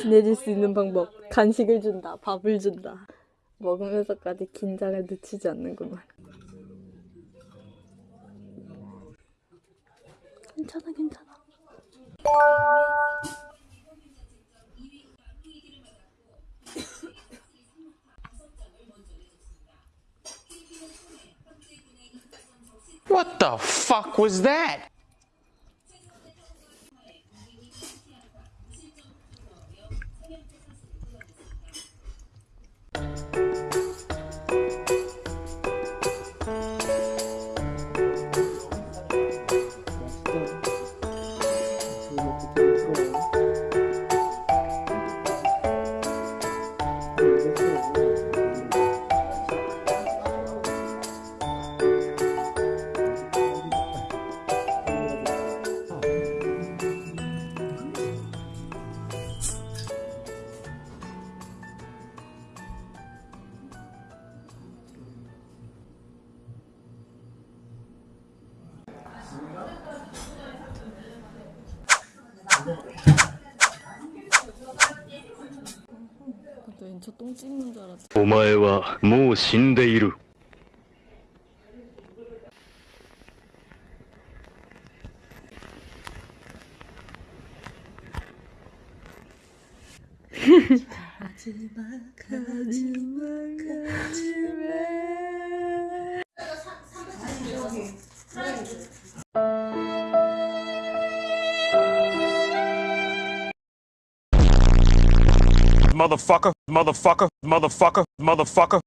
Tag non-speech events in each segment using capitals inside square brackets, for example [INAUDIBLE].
친해질 수 있는 방법. 간식을 준다, 밥을 준다. 먹으면서까지 긴장을 늦추지 않는구만. 괜찮아, 괜찮아. What the fuck was that? お前はもう死んでいる。[LAUGHS] 始まる始まる始まる motherfucker, motherfucker, motherfucker, motherfucker.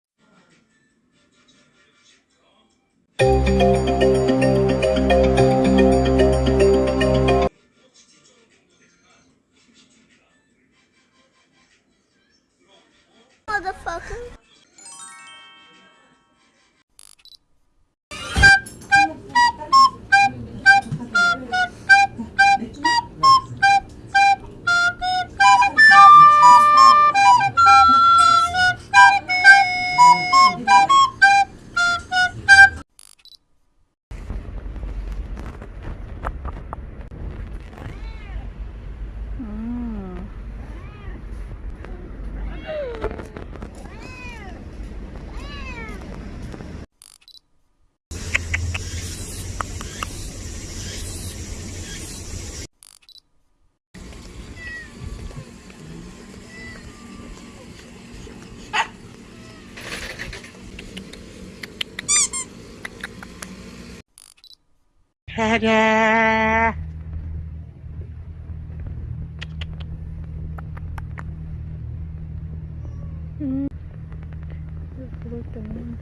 그럴 때는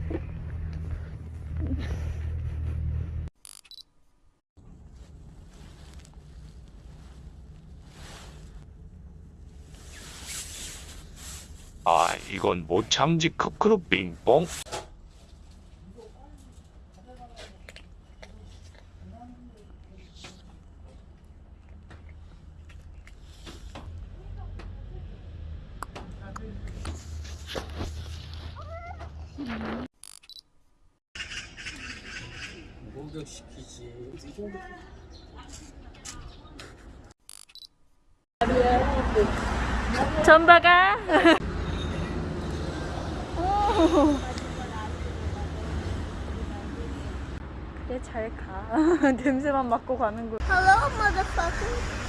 아, 이건 못 참지 크크루 빙뽕. 전바가. 그래 잘 가. 냄새만 맡고 가는 거. Hello, motherfucker.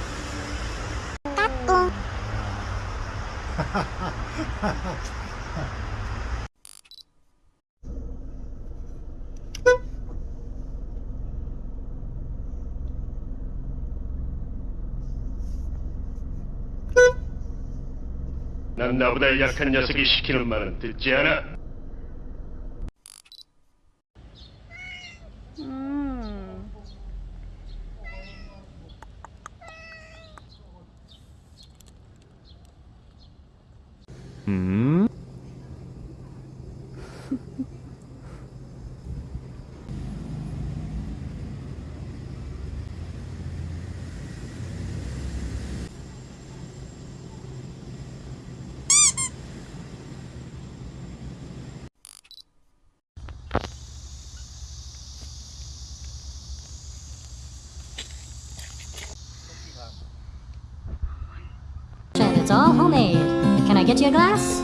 난 나보다 약한 녀석이 시키는 말은 듣지 않아. 음. 음? I get you a glass?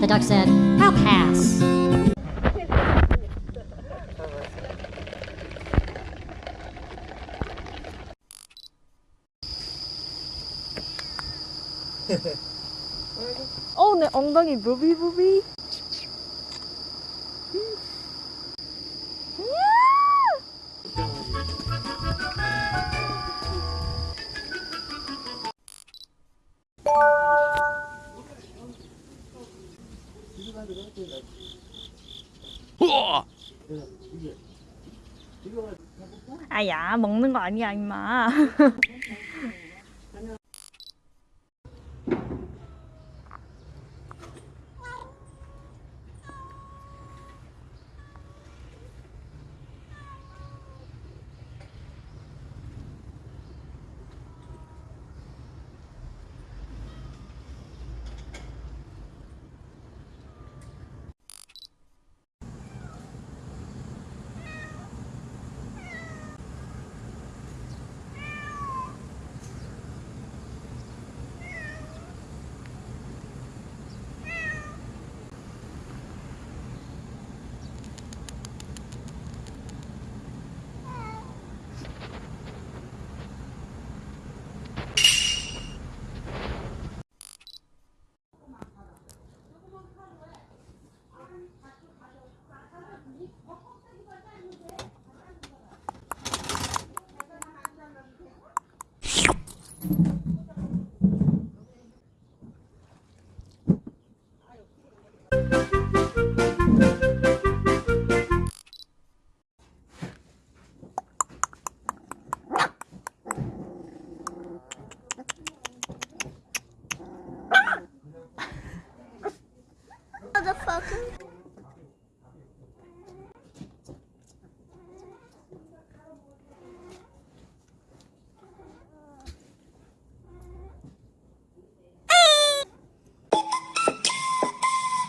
The duck said, I'll pass. [LAUGHS] 어, 내 엉덩이 무비무비. 아야 먹는 거 아니야 임마 [LAUGHS]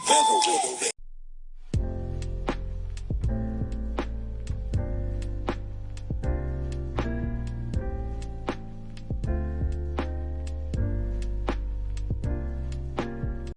别走。